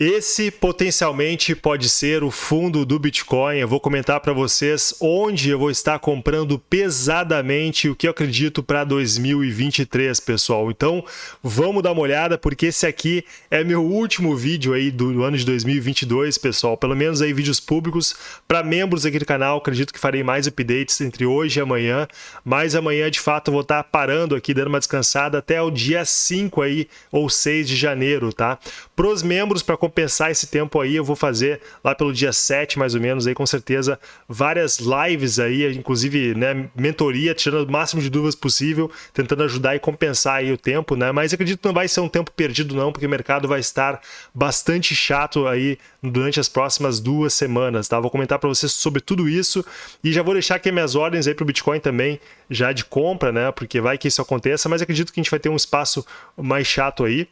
Esse potencialmente pode ser o fundo do Bitcoin. Eu vou comentar para vocês onde eu vou estar comprando pesadamente o que eu acredito para 2023, pessoal. Então, vamos dar uma olhada porque esse aqui é meu último vídeo aí do ano de 2022, pessoal. Pelo menos aí vídeos públicos para membros aqui do canal. Acredito que farei mais updates entre hoje e amanhã, mas amanhã de fato eu vou estar parando aqui dando uma descansada até o dia 5 aí ou 6 de janeiro, tá? Para os membros para compensar esse tempo aí, eu vou fazer lá pelo dia 7, mais ou menos, aí com certeza, várias lives aí, inclusive, né, mentoria, tirando o máximo de dúvidas possível, tentando ajudar e compensar aí o tempo, né? Mas acredito que não vai ser um tempo perdido não, porque o mercado vai estar bastante chato aí durante as próximas duas semanas, tá? Vou comentar para vocês sobre tudo isso e já vou deixar aqui minhas ordens aí para o Bitcoin também, já de compra, né? Porque vai que isso aconteça, mas acredito que a gente vai ter um espaço mais chato aí.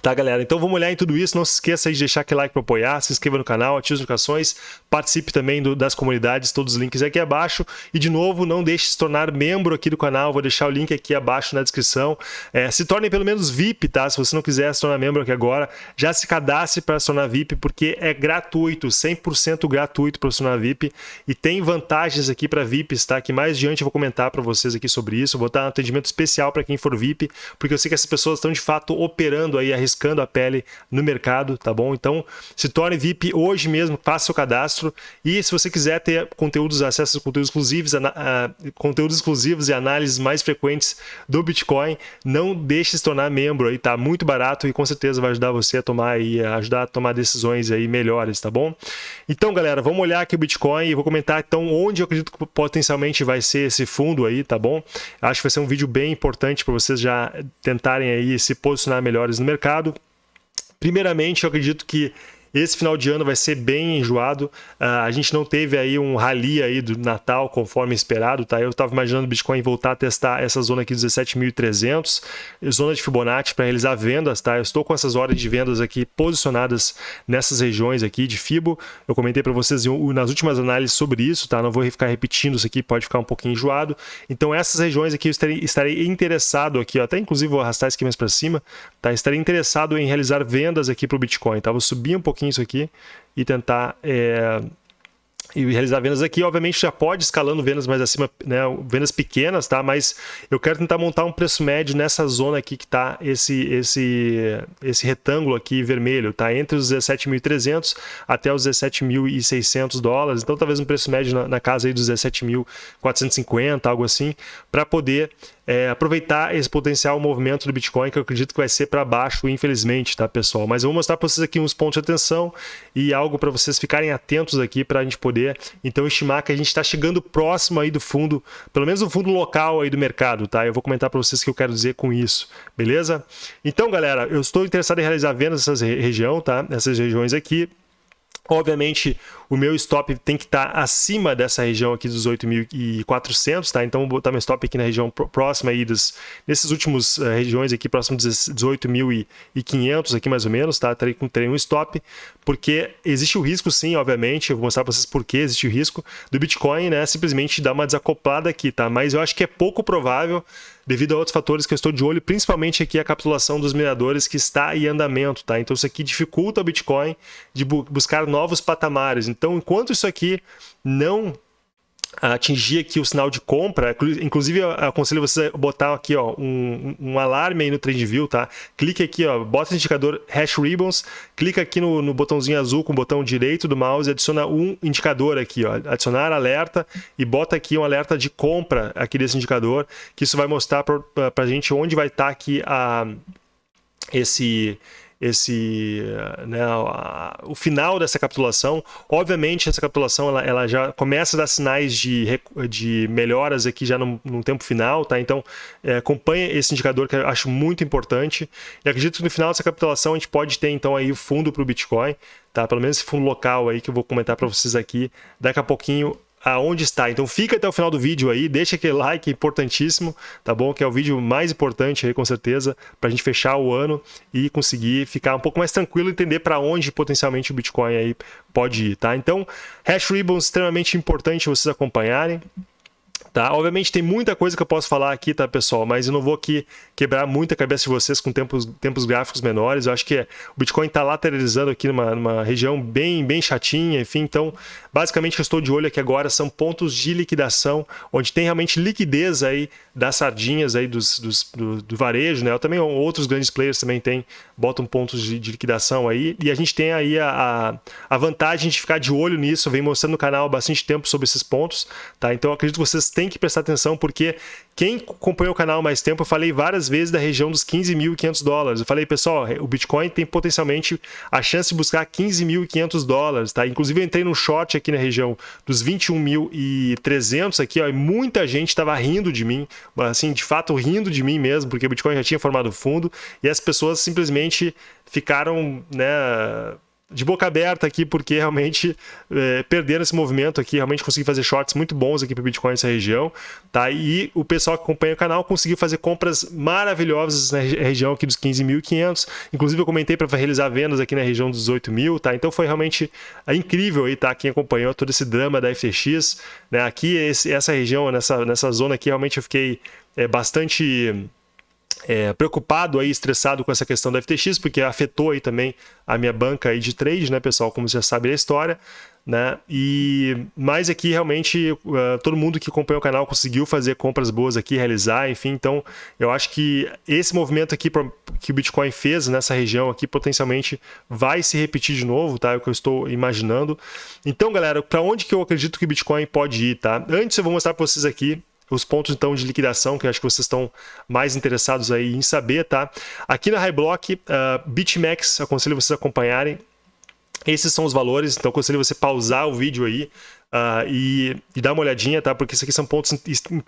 Tá, galera? Então vamos olhar em tudo isso. Não se esqueça de deixar aquele like para apoiar, se inscreva no canal, ative as notificações, participe também do, das comunidades, todos os links aqui abaixo. E de novo, não deixe de se tornar membro aqui do canal, vou deixar o link aqui abaixo na descrição. É, se torne pelo menos VIP, tá? Se você não quiser se tornar membro aqui agora, já se cadastre para se tornar VIP, porque é gratuito, 100% gratuito para se tornar VIP. E tem vantagens aqui para VIPs, tá? Que mais adiante eu vou comentar para vocês aqui sobre isso. Vou dar um atendimento especial para quem for VIP, porque eu sei que essas pessoas estão de fato operando aí a arriscando a pele no mercado, tá bom? Então, se torne VIP hoje mesmo, faça seu cadastro e se você quiser ter conteúdos, acesso a conteúdos exclusivos, a, a, conteúdos exclusivos e análises mais frequentes do Bitcoin, não deixe de se tornar membro aí, tá muito barato e com certeza vai ajudar você a tomar a ajudar a tomar decisões aí melhores, tá bom? Então, galera, vamos olhar aqui o Bitcoin e vou comentar então onde eu acredito que potencialmente vai ser esse fundo aí, tá bom? Acho que vai ser um vídeo bem importante para vocês já tentarem aí se posicionar melhores no mercado mercado. Primeiramente, eu acredito que esse final de ano vai ser bem enjoado. Uh, a gente não teve aí um rally aí do Natal conforme esperado, tá? Eu estava imaginando o Bitcoin voltar a testar essa zona aqui 17.300, zona de Fibonacci para realizar vendas, tá? Eu estou com essas ordens de vendas aqui posicionadas nessas regiões aqui de Fibo. Eu comentei para vocês nas últimas análises sobre isso, tá? Não vou ficar repetindo isso aqui, pode ficar um pouquinho enjoado. Então essas regiões aqui eu estarei, estarei interessado aqui, ó, até inclusive vou arrastar isso aqui mais para cima, tá? Estarei interessado em realizar vendas aqui para o Bitcoin, tá? Vou subir um pouquinho pouquinho isso aqui e tentar é, e realizar vendas aqui, obviamente já pode escalando vendas mais acima, né, vendas pequenas, tá? Mas eu quero tentar montar um preço médio nessa zona aqui que está esse esse esse retângulo aqui vermelho, tá? Entre os 17.300 até os 17.600 dólares. Então talvez um preço médio na, na casa aí dos 17.450, algo assim, para poder é, aproveitar esse potencial movimento do Bitcoin, que eu acredito que vai ser para baixo, infelizmente, tá, pessoal? Mas eu vou mostrar para vocês aqui uns pontos de atenção e algo para vocês ficarem atentos aqui para a gente poder, então, estimar que a gente está chegando próximo aí do fundo, pelo menos o fundo local aí do mercado, tá? Eu vou comentar para vocês o que eu quero dizer com isso, beleza? Então, galera, eu estou interessado em realizar vendas nessas região, tá? Nessas regiões aqui. Obviamente, o meu stop tem que estar tá acima dessa região aqui dos 8.400, tá? Então, vou botar meu stop aqui na região próxima aí dos, nesses últimos uh, regiões aqui, próximo dos 18.500 aqui mais ou menos, tá? Terei, terei um stop, porque existe o risco sim, obviamente, eu vou mostrar para vocês por que existe o risco do Bitcoin, né? Simplesmente dar uma desacoplada aqui, tá? Mas eu acho que é pouco provável devido a outros fatores que eu estou de olho, principalmente aqui a capitulação dos mineradores que está em andamento, tá? Então isso aqui dificulta o Bitcoin de bu buscar novos patamares. Então, enquanto isso aqui não atingir aqui o sinal de compra, inclusive eu aconselho você a botar aqui ó, um, um alarme aí no TradingView, tá? Clique aqui, ó, bota o indicador Hash Ribbons, clica aqui no, no botãozinho azul com o botão direito do mouse e adiciona um indicador aqui, ó, adicionar alerta e bota aqui um alerta de compra aqui desse indicador, que isso vai mostrar para a gente onde vai estar tá aqui a, esse esse né, a, o final dessa capitulação. Obviamente, essa capitulação ela, ela, já começa a dar sinais de, de melhoras aqui já no, no tempo final, tá? Então, é, acompanha esse indicador que eu acho muito importante. E acredito que no final dessa capitulação a gente pode ter então aí o fundo para o Bitcoin, tá? Pelo menos esse fundo local aí que eu vou comentar para vocês aqui daqui a pouquinho aonde está. Então fica até o final do vídeo aí, deixa aquele like importantíssimo, tá bom? Que é o vídeo mais importante aí com certeza para a gente fechar o ano e conseguir ficar um pouco mais tranquilo e entender para onde potencialmente o Bitcoin aí pode ir, tá? Então, Hash Ribbon extremamente importante vocês acompanharem. Tá? Obviamente tem muita coisa que eu posso falar aqui, tá, pessoal? Mas eu não vou aqui quebrar muita cabeça de vocês com tempos, tempos gráficos menores. Eu acho que o Bitcoin está lateralizando aqui numa, numa, região bem, bem chatinha, enfim. Então, basicamente, o que eu estou de olho aqui agora são pontos de liquidação, onde tem realmente liquidez aí das sardinhas aí dos, dos do, do, varejo, né? Eu também outros grandes players também tem, botam pontos de, de liquidação aí. E a gente tem aí a, a, a, vantagem de ficar de olho nisso. Eu venho mostrando no canal há bastante tempo sobre esses pontos, tá? Então, acredito que vocês têm que prestar atenção, porque quem acompanhou o canal mais tempo, eu falei várias vezes da região dos 15.500 dólares. Eu falei, pessoal, o Bitcoin tem potencialmente a chance de buscar 15.500 dólares, tá? Inclusive eu entrei no short aqui na região dos 21.300 aqui, ó, e muita gente estava rindo de mim, assim, de fato rindo de mim mesmo, porque o Bitcoin já tinha formado fundo e as pessoas simplesmente ficaram, né, de boca aberta aqui, porque realmente é, perderam esse movimento aqui, realmente consegui fazer shorts muito bons aqui para Bitcoin nessa região, tá? E o pessoal que acompanha o canal conseguiu fazer compras maravilhosas na região aqui dos 15.500, inclusive eu comentei para realizar vendas aqui na região dos 18 mil, tá? Então foi realmente é, incrível aí, tá? Quem acompanhou todo esse drama da FTX, né? Aqui, esse, essa região, nessa, nessa zona aqui, realmente eu fiquei é, bastante é, preocupado aí, estressado com essa questão da FTX, porque afetou aí também a minha banca aí de trade, né, pessoal, como já sabe da história, né, e mais aqui realmente uh, todo mundo que acompanha o canal conseguiu fazer compras boas aqui, realizar, enfim, então eu acho que esse movimento aqui que o Bitcoin fez nessa região aqui potencialmente vai se repetir de novo, tá, é o que eu estou imaginando. Então, galera, para onde que eu acredito que o Bitcoin pode ir, tá? Antes eu vou mostrar para vocês aqui os pontos então de liquidação que acho que vocês estão mais interessados aí em saber, tá? Aqui na Highblock, uh, BitMEX, aconselho vocês acompanharem. Esses são os valores, então aconselho você pausar o vídeo aí, Uh, e, e dar uma olhadinha, tá? Porque isso aqui são pontos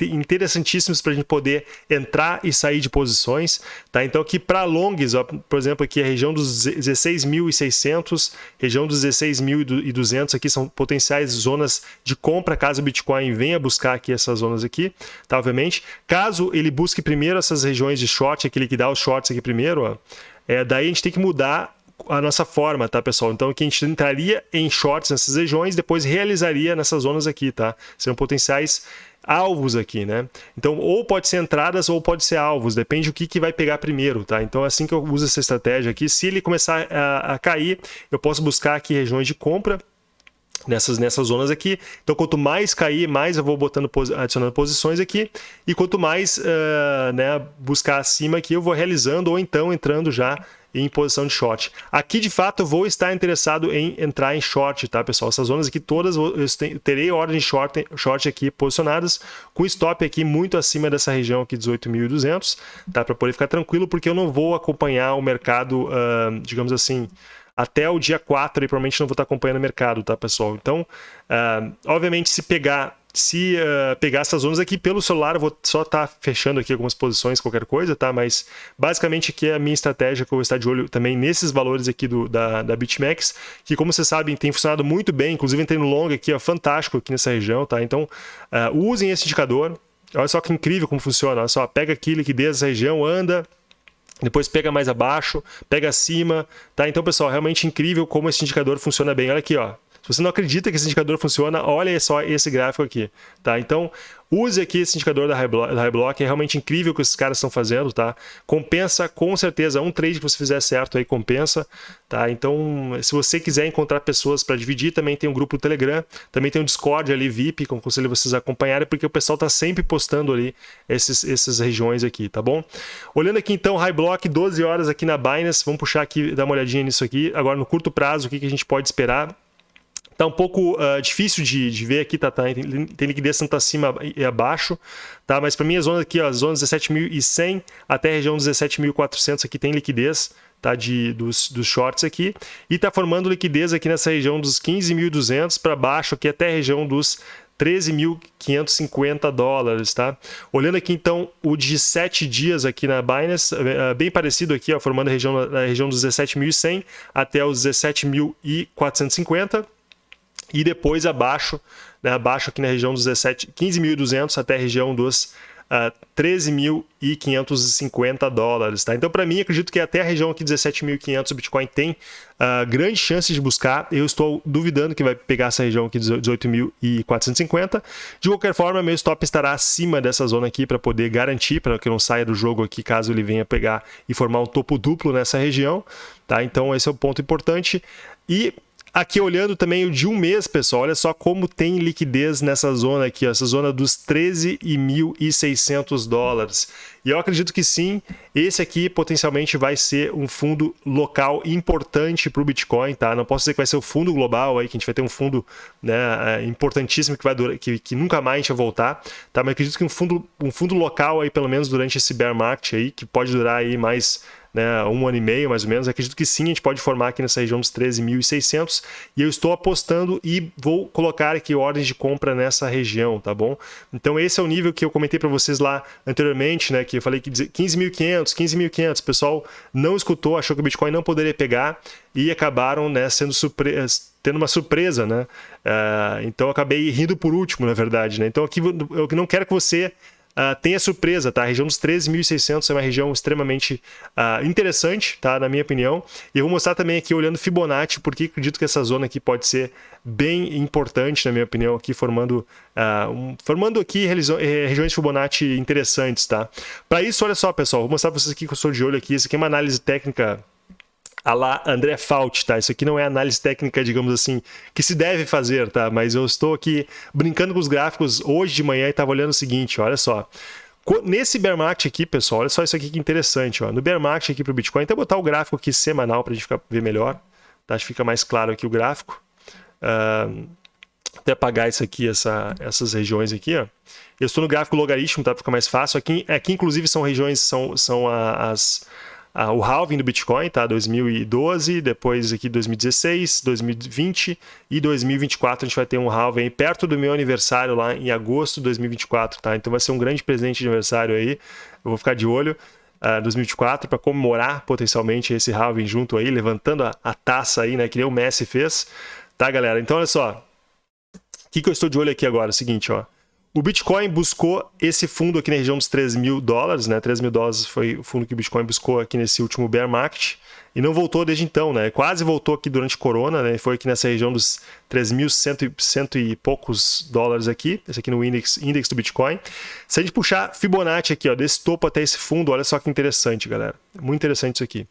interessantíssimos para a gente poder entrar e sair de posições, tá? Então aqui para longs, ó, por exemplo, aqui a região dos 16.600, região dos 16.200 aqui são potenciais zonas de compra caso o Bitcoin venha buscar aqui essas zonas aqui, tá? Obviamente, caso ele busque primeiro essas regiões de short, aqui liquidar os shorts aqui primeiro, ó, é, daí a gente tem que mudar a nossa forma, tá, pessoal? Então, que a gente entraria em shorts nessas regiões, depois realizaria nessas zonas aqui, tá? Serão potenciais alvos aqui, né? Então, ou pode ser entradas ou pode ser alvos, depende do que, que vai pegar primeiro, tá? Então, é assim que eu uso essa estratégia aqui. Se ele começar a, a cair, eu posso buscar aqui regiões de compra, nessas, nessas zonas aqui. Então, quanto mais cair, mais eu vou botando, adicionando posições aqui. E quanto mais uh, né, buscar acima aqui, eu vou realizando ou então entrando já em posição de short. Aqui, de fato, eu vou estar interessado em entrar em short, tá, pessoal? Essas zonas aqui todas, eu terei ordens de short, short aqui posicionadas, com stop aqui muito acima dessa região aqui, 18.200, tá? Para poder ficar tranquilo, porque eu não vou acompanhar o mercado, uh, digamos assim, até o dia 4 e provavelmente não vou estar acompanhando o mercado, tá, pessoal? Então, uh, obviamente, se pegar se uh, pegar essas zonas aqui pelo celular, eu vou só estar tá fechando aqui algumas posições, qualquer coisa, tá? Mas basicamente aqui é a minha estratégia que eu vou estar de olho também nesses valores aqui do, da, da BitMEX, que como vocês sabem tem funcionado muito bem, inclusive entrei no long aqui, ó, fantástico aqui nessa região, tá? Então uh, usem esse indicador, olha só que incrível como funciona, olha só, pega aqui liquidez dessa região, anda, depois pega mais abaixo, pega acima, tá? Então, pessoal, realmente incrível como esse indicador funciona bem. Olha aqui, ó. Você não acredita que esse indicador funciona, olha só esse gráfico aqui, tá? Então, use aqui esse indicador da Highblock, é realmente incrível o que esses caras estão fazendo, tá? Compensa com certeza, um trade que você fizer certo aí compensa, tá? Então, se você quiser encontrar pessoas para dividir, também tem um grupo no Telegram, também tem um Discord ali VIP, que eu aconselho vocês a acompanharem, porque o pessoal está sempre postando ali esses, essas regiões aqui, tá bom? Olhando aqui então, Highblock, 12 horas aqui na Binance, vamos puxar aqui, dar uma olhadinha nisso aqui. Agora, no curto prazo, o que, que a gente pode esperar? Tá um pouco uh, difícil de, de, ver aqui, tá, tá? Tem, tem liquidez tanto acima e abaixo, tá? Mas para mim a zona aqui, ó, zona 17.100 até a região 17.400 aqui tem liquidez, tá? De, dos, dos shorts aqui. E tá formando liquidez aqui nessa região dos 15.200 para baixo aqui até a região dos 13.550 dólares, tá? Olhando aqui então o de 7 dias aqui na Binance, é, é bem parecido aqui, ó, formando a região, a região dos 17.100 até os 17.450 e depois abaixo, né, abaixo aqui na região dos 17, 15.200 até a região dos uh, 13.550 dólares, tá? Então, para mim, acredito que até a região aqui 17.500 o Bitcoin tem uh, grande chance de buscar. Eu estou duvidando que vai pegar essa região aqui 18.450. De qualquer forma, meu stop estará acima dessa zona aqui para poder garantir, para que não saia do jogo aqui caso ele venha pegar e formar um topo duplo nessa região, tá? Então, esse é o ponto importante. E Aqui olhando também o de um mês, pessoal, olha só como tem liquidez nessa zona aqui, ó, essa zona dos 13.600 dólares. E eu acredito que sim, esse aqui potencialmente vai ser um fundo local importante para o Bitcoin, tá? Não posso dizer que vai ser o fundo global aí, que a gente vai ter um fundo né, é, importantíssimo que vai durar, que, que nunca mais a gente vai voltar, tá? Mas acredito que um fundo, um fundo local aí, pelo menos durante esse bear market aí, que pode durar aí mais né, um ano e meio mais ou menos. Acredito que sim, a gente pode formar aqui nessa região dos 13.600 e eu estou apostando e vou colocar aqui ordens de compra nessa região, tá bom? Então esse é o nível que eu comentei para vocês lá anteriormente, né, que eu falei que 15.500, 15.500, o pessoal não escutou, achou que o Bitcoin não poderia pegar e acabaram né, sendo surpre tendo uma surpresa, né? Uh, então acabei rindo por último, na verdade, né? Então aqui eu não quero que você Uh, tem a surpresa, tá? A região dos 13.600 é uma região extremamente uh, interessante, tá? Na minha opinião. E eu vou mostrar também aqui, olhando Fibonacci, porque acredito que essa zona aqui pode ser bem importante, na minha opinião, aqui formando, uh, um, formando aqui eh, regiões Fibonacci interessantes, tá? Para isso, olha só, pessoal, vou mostrar para vocês aqui que eu estou de olho aqui. Isso aqui é uma análise técnica a lá André Fault, tá? Isso aqui não é análise técnica, digamos assim, que se deve fazer, tá? Mas eu estou aqui brincando com os gráficos hoje de manhã e estava olhando o seguinte, olha só. Nesse bear market aqui, pessoal, olha só isso aqui que interessante, ó. No bear market aqui para o Bitcoin, até botar o gráfico aqui semanal para a gente ficar, ver melhor, tá? Acho que fica mais claro aqui o gráfico. Uh, até apagar isso aqui, essa, essas regiões aqui, ó. Eu estou no gráfico logaritmo, tá? Ficar mais fácil. Aqui, aqui inclusive, são regiões, são, são as ah, o halving do Bitcoin, tá? 2012, depois aqui 2016, 2020 e 2024 a gente vai ter um halving perto do meu aniversário lá em agosto de 2024, tá? Então vai ser um grande presente de aniversário aí. Eu vou ficar de olho. Uh, 2024 para comemorar potencialmente esse halving junto aí, levantando a, a, taça aí, né, que nem o Messi fez, tá, galera? Então, olha só, o que, que eu estou de olho aqui agora? É o seguinte, ó, o Bitcoin buscou esse fundo aqui na região dos 3 mil dólares, né? 3 mil dólares foi o fundo que o Bitcoin buscou aqui nesse último bear market e não voltou desde então, né? Quase voltou aqui durante Corona, né? Foi aqui nessa região dos 3.100 e poucos dólares aqui, esse aqui no index, index do Bitcoin. Se a gente puxar Fibonacci aqui, ó, desse topo até esse fundo, olha só que interessante, galera. Muito interessante isso aqui.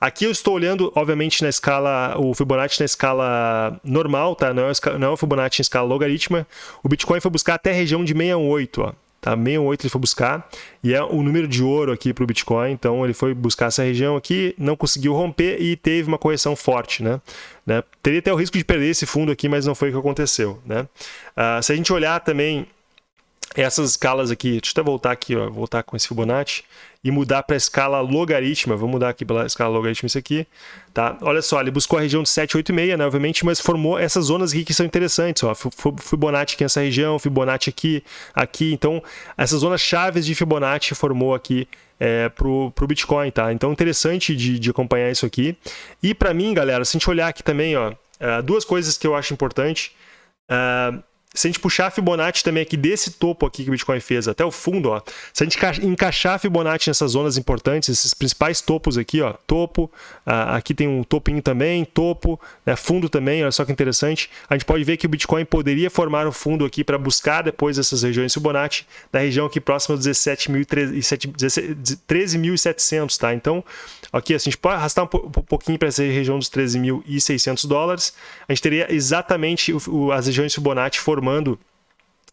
Aqui eu estou olhando, obviamente, na escala, o Fibonacci na escala normal, tá? Não é, não é o Fibonacci em escala logarítmica. O Bitcoin foi buscar até a região de 68, ó tá? 68 ele foi buscar, e é o número de ouro aqui para o Bitcoin, então ele foi buscar essa região aqui, não conseguiu romper e teve uma correção forte, né? né? Teria até o risco de perder esse fundo aqui, mas não foi o que aconteceu, né? Uh, se a gente olhar também essas escalas aqui, deixa eu até voltar aqui, ó, voltar com esse Fibonacci e mudar para a escala logarítmica. Vou mudar aqui pela escala logarítmica isso aqui. Tá? Olha só, ele buscou a região de 786, né, obviamente, mas formou essas zonas aqui que são interessantes. Ó. Fibonacci aqui nessa região, Fibonacci aqui, aqui. Então, essas zonas chaves de Fibonacci formou aqui é, para o Bitcoin. Tá? Então, interessante de, de acompanhar isso aqui. E para mim, galera, se a gente olhar aqui também, ó, é, duas coisas que eu acho importante. Uh, se a gente puxar a Fibonacci também aqui desse topo aqui que o Bitcoin fez até o fundo, ó, se a gente encaixar a Fibonacci nessas zonas importantes, esses principais topos aqui, ó, topo, aqui tem um topinho também, topo, né, fundo também, olha só que interessante, a gente pode ver que o Bitcoin poderia formar um fundo aqui para buscar depois essas regiões Fibonacci, na região aqui próxima dos 13.700, tá? Então, aqui assim, a gente pode arrastar um, pouquinho para essa região dos 13.600 dólares, a gente teria exatamente as regiões Fibonacci formando formando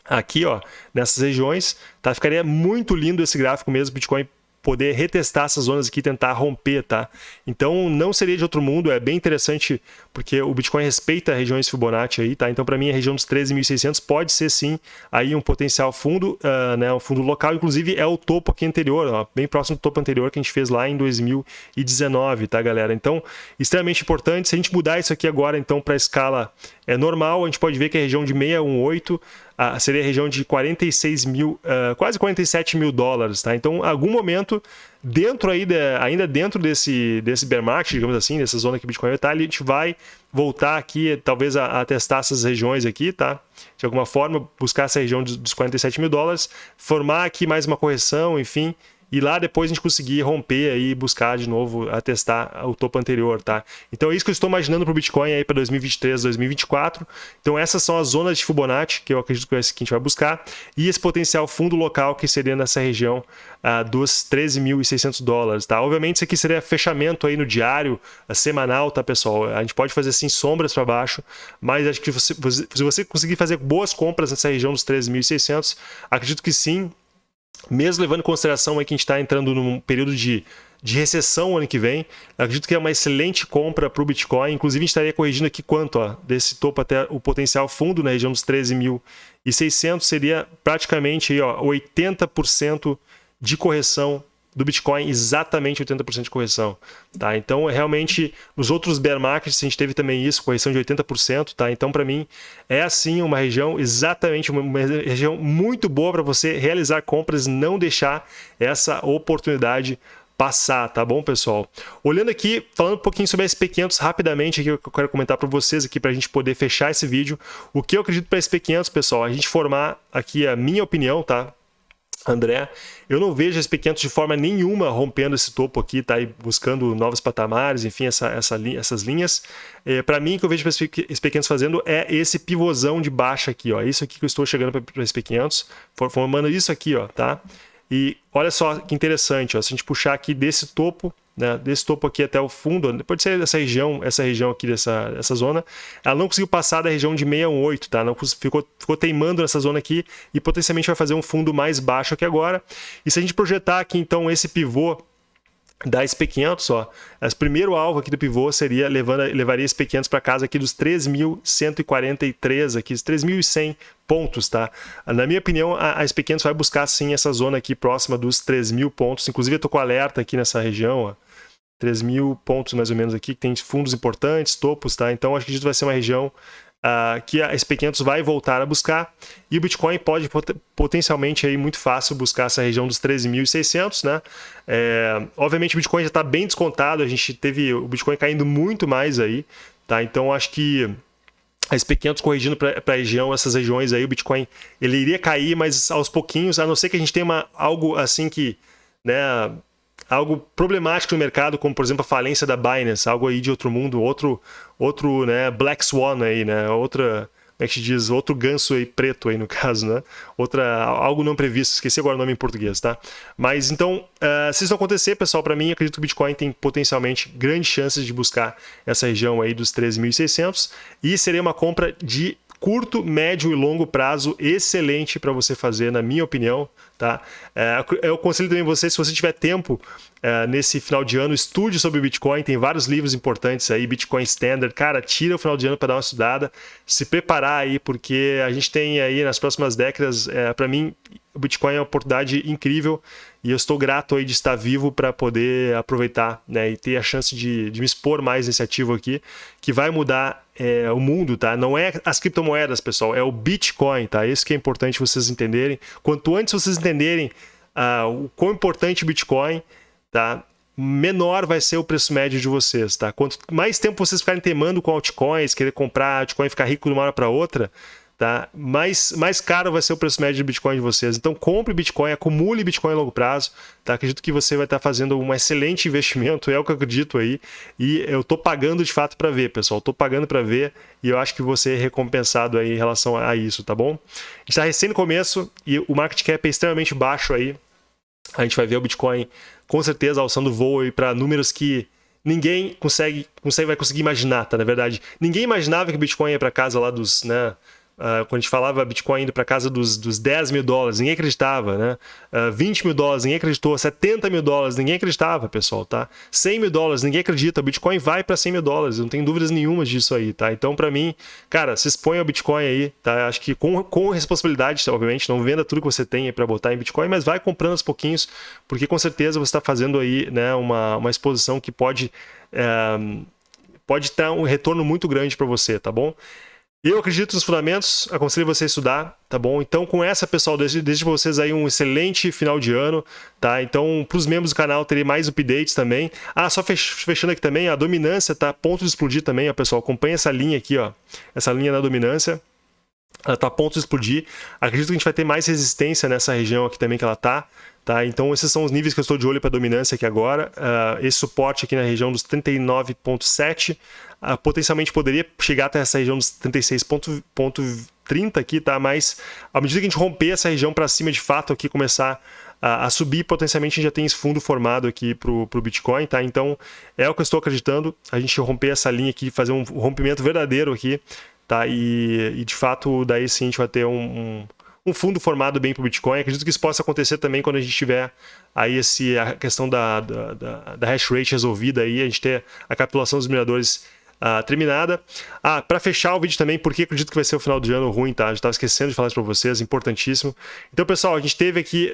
aqui, ó, nessas regiões, tá? Ficaria muito lindo esse gráfico mesmo, Bitcoin poder retestar essas zonas aqui e tentar romper, tá? Então não seria de outro mundo, é bem interessante porque o Bitcoin respeita regiões Fibonacci aí, tá? Então para mim a região dos 13.600 pode ser sim aí um potencial fundo, uh, né, um fundo local, inclusive é o topo aqui anterior, ó, bem próximo do topo anterior que a gente fez lá em 2019, tá galera? Então extremamente importante, se a gente mudar isso aqui agora então para escala é normal, a gente pode ver que a região de 618 uh, seria a região de 46 mil, uh, quase 47 mil dólares, tá? Então, em algum momento, dentro aí, ainda dentro desse, desse bear market, digamos assim, dessa zona que o Bitcoin está, a gente vai voltar aqui, talvez a, a, testar essas regiões aqui, tá? De alguma forma, buscar essa região dos 47 mil dólares, formar aqui mais uma correção, enfim, e lá depois a gente conseguir romper aí, buscar de novo, atestar o topo anterior, tá? Então é isso que eu estou imaginando para o Bitcoin aí para 2023, 2024. Então essas são as zonas de Fibonacci que eu acredito que é esse que a gente vai buscar e esse potencial fundo local que seria nessa região uh, dos 13.600 dólares, tá? Obviamente isso aqui seria fechamento aí no diário, uh, semanal, tá, pessoal? A gente pode fazer assim sombras para baixo, mas acho que você, se você conseguir fazer boas compras nessa região dos 13.600, acredito que sim, mesmo levando em consideração aí que a gente está entrando num período de, de recessão ano que vem, acredito que é uma excelente compra para o Bitcoin. Inclusive, a gente estaria corrigindo aqui quanto ó, desse topo até o potencial fundo na região dos 13.600 seria praticamente aí, ó, 80% de correção do Bitcoin exatamente 80% de correção, tá? Então, realmente, nos outros bear markets a gente teve também isso, correção de 80%, tá? Então, para mim, é assim uma região exatamente uma região muito boa para você realizar compras, não deixar essa oportunidade passar, tá bom, pessoal? Olhando aqui, falando um pouquinho sobre a SP500 rapidamente, aqui, eu quero comentar para vocês aqui para a gente poder fechar esse vídeo. O que eu acredito para a SP500, pessoal, a gente formar aqui a minha opinião, tá? André, eu não vejo esse pequenos de forma nenhuma rompendo esse topo aqui, tá? E buscando novos patamares, enfim, essa, essa, essas linhas. É, para mim, o que eu vejo esse pequenos fazendo é esse pivôzão de baixa aqui, ó. Isso aqui que eu estou chegando para esse P500, formando isso aqui, ó, tá? E olha só que interessante, ó, se a gente puxar aqui desse topo, né, desse topo aqui até o fundo, pode ser essa região, essa região aqui dessa, dessa zona, ela não conseguiu passar da região de 618, tá? Não ficou, ficou teimando nessa zona aqui e potencialmente vai fazer um fundo mais baixo aqui agora. E se a gente projetar aqui então esse pivô da SP500, ó, o primeiro alvo aqui do pivô seria levando, levaria SP500 para casa aqui dos 3.143 aqui, 3.100 pontos, tá? Na minha opinião, a SP500 vai buscar sim essa zona aqui próxima dos 3.000 pontos. Inclusive eu tô com alerta aqui nessa região, ó. 3 mil pontos mais ou menos aqui, que tem fundos importantes, topos, tá? Então acho que isso vai ser uma região uh, que a SP500 vai voltar a buscar e o Bitcoin pode pot potencialmente aí muito fácil buscar essa região dos 13.600, né? É, obviamente o Bitcoin já está bem descontado, a gente teve o Bitcoin caindo muito mais aí, tá? Então acho que a SP500 corrigindo para a região, essas regiões aí, o Bitcoin ele iria cair, mas aos pouquinhos, a não ser que a gente tenha uma, algo assim que, né, algo problemático no mercado, como por exemplo a falência da Binance, algo aí de outro mundo, outro, outro né, Black Swan aí, né? Outra, como é que se diz? Outro ganso aí preto aí no caso, né? Outra, algo não previsto, esqueci agora o nome em português, tá? Mas então, uh, se isso não acontecer, pessoal, para mim, acredito que o Bitcoin tem potencialmente grandes chances de buscar essa região aí dos 13.600 e seria uma compra de curto, médio e longo prazo excelente para você fazer, na minha opinião. Tá? É, eu aconselho também você, se você tiver tempo é, nesse final de ano, estude sobre Bitcoin. Tem vários livros importantes aí, Bitcoin Standard. Cara, tira o final de ano para dar uma estudada, se preparar aí, porque a gente tem aí nas próximas décadas, é, para mim, o Bitcoin é uma oportunidade incrível e eu estou grato aí de estar vivo para poder aproveitar né, e ter a chance de, de me expor mais nesse ativo aqui, que vai mudar é, o mundo, tá? Não é as criptomoedas, pessoal, é o Bitcoin, tá? Isso que é importante vocês entenderem. Quanto antes vocês entenderem uh, o quão importante o Bitcoin, tá? menor vai ser o preço médio de vocês, tá? Quanto mais tempo vocês ficarem temando com altcoins, querer comprar altcoin e ficar rico de uma hora para outra, tá? mais, mais caro vai ser o preço médio de Bitcoin de vocês. Então compre Bitcoin, acumule Bitcoin a longo prazo. Tá? Acredito que você vai estar fazendo um excelente investimento, é o que eu acredito aí. E eu estou pagando de fato para ver, pessoal. Estou pagando para ver e eu acho que você é recompensado aí em relação a isso, tá bom? está recém no começo e o market cap é extremamente baixo aí. A gente vai ver o Bitcoin com certeza alçando voo para números que ninguém consegue, consegue vai conseguir imaginar, tá? Na verdade, ninguém imaginava que o Bitcoin ia para casa lá dos, né, Uh, quando a gente falava Bitcoin indo para casa dos, dos 10 mil dólares, ninguém acreditava, né? Uh, ah, 20 mil dólares, ninguém acreditou. 70 mil dólares, ninguém acreditava, pessoal, tá? 100 mil dólares, ninguém acredita. Bitcoin vai para 100 mil dólares, não tem dúvidas nenhuma disso aí, tá? Então, para mim, cara, se expõe ao Bitcoin aí, tá? Acho que com, com responsabilidade, obviamente, não venda tudo que você tem para botar em Bitcoin, mas vai comprando aos pouquinhos, porque com certeza você está fazendo aí, né, uma, uma exposição que pode, é, pode ter um retorno muito grande para você, tá bom? Eu acredito nos fundamentos, aconselho você a estudar, tá bom? Então, com essa, pessoal, desejo, para vocês aí um excelente final de ano, tá? Então, para os membros do canal, terei mais updates também. Ah, só fechando aqui também, a dominância tá a ponto de explodir também, ó, pessoal. Acompanha essa linha aqui, ó. Essa linha da dominância. Ela tá a ponto de explodir. Acredito que a gente vai ter mais resistência nessa região aqui também que ela tá. Tá? Então, esses são os níveis que eu estou de olho para dominância aqui agora. Uh, esse suporte aqui na região dos 39,7 uh, potencialmente poderia chegar até essa região dos 36,30 aqui, tá? mas à medida que a gente romper essa região para cima de fato, aqui começar a, a, subir, potencialmente a gente já tem esse fundo formado aqui para o Bitcoin. Tá? Então, é o que eu estou acreditando, a gente romper essa linha aqui, fazer um rompimento verdadeiro aqui, tá? e, e de fato, daí sim a gente vai ter um, um um fundo formado bem para o Bitcoin. Acredito que isso possa acontecer também quando a gente tiver aí esse, a questão da, da, da, da hash rate resolvida, aí, a gente ter a capitulação dos mineradores uh, terminada. Ah, para fechar o vídeo também, porque acredito que vai ser o final do ano ruim, tá? Já estava esquecendo de falar isso para vocês, importantíssimo. Então, pessoal, a gente teve aqui...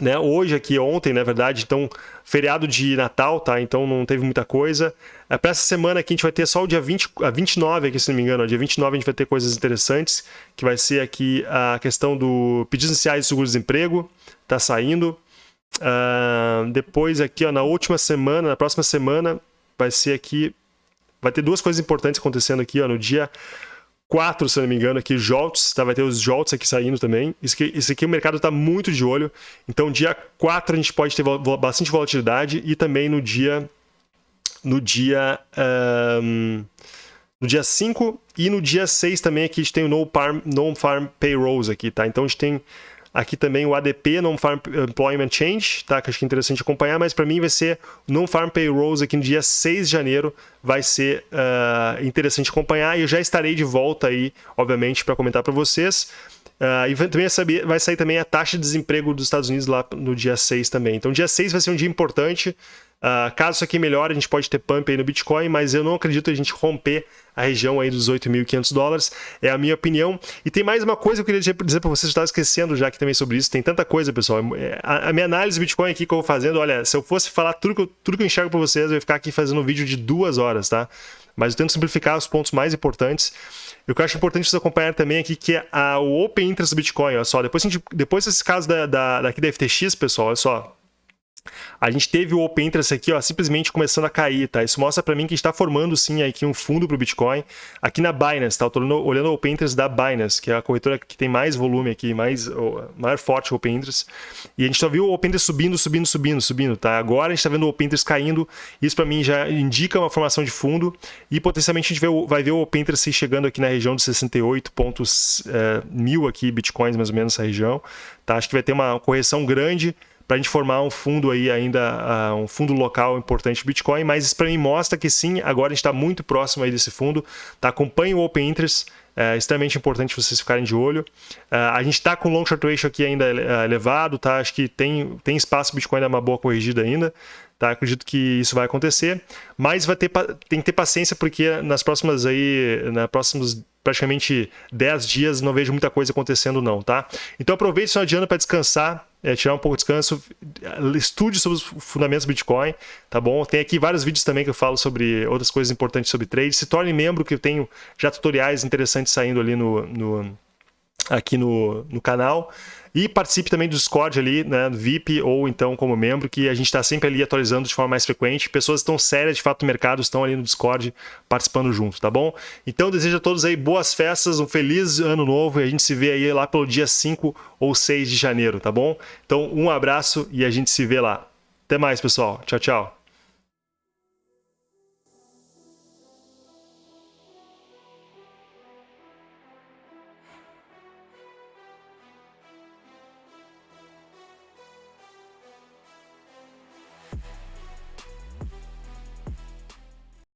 Né, hoje aqui, ontem, na verdade, então, feriado de Natal, tá? Então não teve muita coisa. É, Para essa semana aqui a gente vai ter só o dia 20, a 29 aqui, se não me engano. Dia 29 a gente vai ter coisas interessantes, que vai ser aqui a questão do pedidos iniciais de seguro-desemprego, tá saindo. Uh, depois aqui, ó, na última semana, na próxima semana, vai ser aqui... Vai ter duas coisas importantes acontecendo aqui, ó, no dia 4, se não me engano, aqui, JOLTS, tá? vai ter os JOLTS aqui saindo também. Isso aqui, isso aqui o mercado está muito de olho. Então, dia 4 a gente pode ter bastante volatilidade e também no dia... No dia... Um, no dia 5 e no dia 6 também aqui a gente tem o No Farm, no farm Payrolls aqui, tá? Então a gente tem Aqui também o ADP, Non-Farm Employment Change, tá? que acho que é interessante acompanhar, mas para mim vai ser Non-Farm Payrolls aqui no dia 6 de janeiro, vai ser uh, interessante acompanhar e eu já estarei de volta aí, obviamente, para comentar para vocês. Uh, e também vai sair também a taxa de desemprego dos Estados Unidos lá no dia 6 também. Então, dia 6 vai ser um dia importante. Uh, caso isso aqui melhore, a gente pode ter pump aí no Bitcoin, mas eu não acredito a gente romper a região aí dos 8.500 dólares, é a minha opinião. E tem mais uma coisa que eu queria dizer para vocês, estava esquecendo já aqui também sobre isso, tem tanta coisa, pessoal. É, a, a minha análise Bitcoin aqui que eu vou fazendo, olha, se eu fosse falar tudo que eu, tudo que eu enxergo para vocês, eu ia ficar aqui fazendo um vídeo de duas horas, tá? Mas eu tento simplificar os pontos mais importantes. E o que eu acho importante vocês acompanhar também aqui, que é a, o Open Interest do Bitcoin, olha só. Depois, gente, depois desse caso da, da, daqui da FTX, pessoal, olha só a gente teve o Open Interest aqui, ó, simplesmente começando a cair, tá? Isso mostra para mim que está formando sim aqui um fundo para o Bitcoin aqui na Binance, tá? Eu olhando o Open Interest da Binance, que é a corretora que tem mais volume aqui, mais maior forte o Open Interest. E a gente só viu o Open Interest subindo, subindo, subindo, subindo, tá? Agora a gente está vendo o Open Interest caindo. Isso para mim já indica uma formação de fundo e potencialmente a gente vai ver o Open Interest chegando aqui na região de 68 pontos é, mil aqui bitcoins mais ou menos essa região, tá? Acho que vai ter uma correção grande para a gente formar um fundo aí ainda, uh, um fundo local importante Bitcoin, mas isso para mim mostra que sim, agora a gente está muito próximo aí desse fundo, tá? acompanhe o Open Interest, é extremamente importante vocês ficarem de olho. Uh, a gente está com long short ratio aqui ainda uh, elevado, tá? acho que tem, tem espaço o Bitcoin dar uma boa corrigida ainda, tá? acredito que isso vai acontecer, mas vai ter, tem que ter paciência porque nas próximas aí, nas próximos praticamente 10 dias não vejo muita coisa acontecendo não, tá? Então aproveite o final de ano para descansar, é, tirar um pouco de descanso, estude sobre os fundamentos do Bitcoin, tá bom? Tem aqui vários vídeos também que eu falo sobre outras coisas importantes sobre trade. Se torne membro, que eu tenho já tutoriais interessantes saindo ali no, no aqui no, no canal. E participe também do Discord ali, né, VIP ou então como membro, que a gente está sempre ali atualizando de forma mais frequente. Pessoas estão sérias de fato no mercado estão ali no Discord participando junto, tá bom? Então desejo a todos aí boas festas, um feliz ano novo e a gente se vê aí lá pelo dia 5 ou 6 de janeiro, tá bom? Então um abraço e a gente se vê lá. Até mais, pessoal. Tchau, tchau.